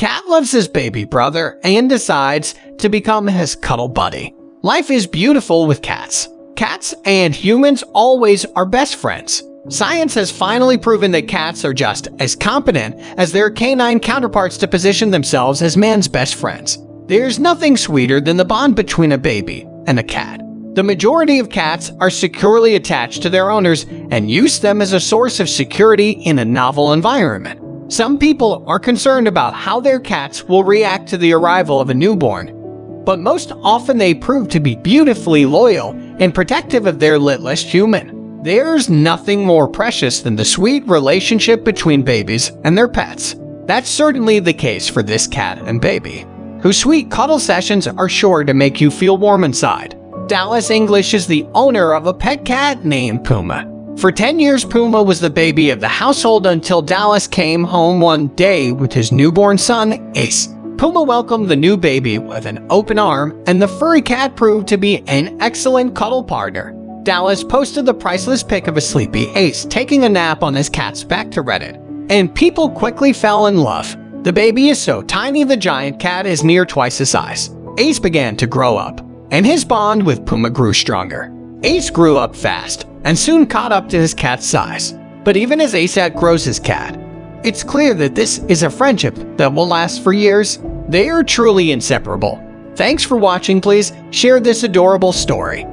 Cat loves his baby brother and decides to become his cuddle buddy. Life is beautiful with cats. Cats and humans always are best friends. Science has finally proven that cats are just as competent as their canine counterparts to position themselves as man's best friends. There's nothing sweeter than the bond between a baby and a cat. The majority of cats are securely attached to their owners and use them as a source of security in a novel environment. Some people are concerned about how their cats will react to the arrival of a newborn, but most often they prove to be beautifully loyal and protective of their littlest human. There's nothing more precious than the sweet relationship between babies and their pets. That's certainly the case for this cat and baby, whose sweet cuddle sessions are sure to make you feel warm inside. Dallas English is the owner of a pet cat named Puma. For 10 years, Puma was the baby of the household until Dallas came home one day with his newborn son, Ace. Puma welcomed the new baby with an open arm, and the furry cat proved to be an excellent cuddle partner. Dallas posted the priceless pic of a sleepy Ace taking a nap on his cat's back to Reddit, and people quickly fell in love. The baby is so tiny the giant cat is near twice his size. Ace began to grow up, and his bond with Puma grew stronger. Ace grew up fast and soon caught up to his cat's size. But even as Ace outgrows his cat, it's clear that this is a friendship that will last for years. They are truly inseparable. Thanks for watching please share this adorable story.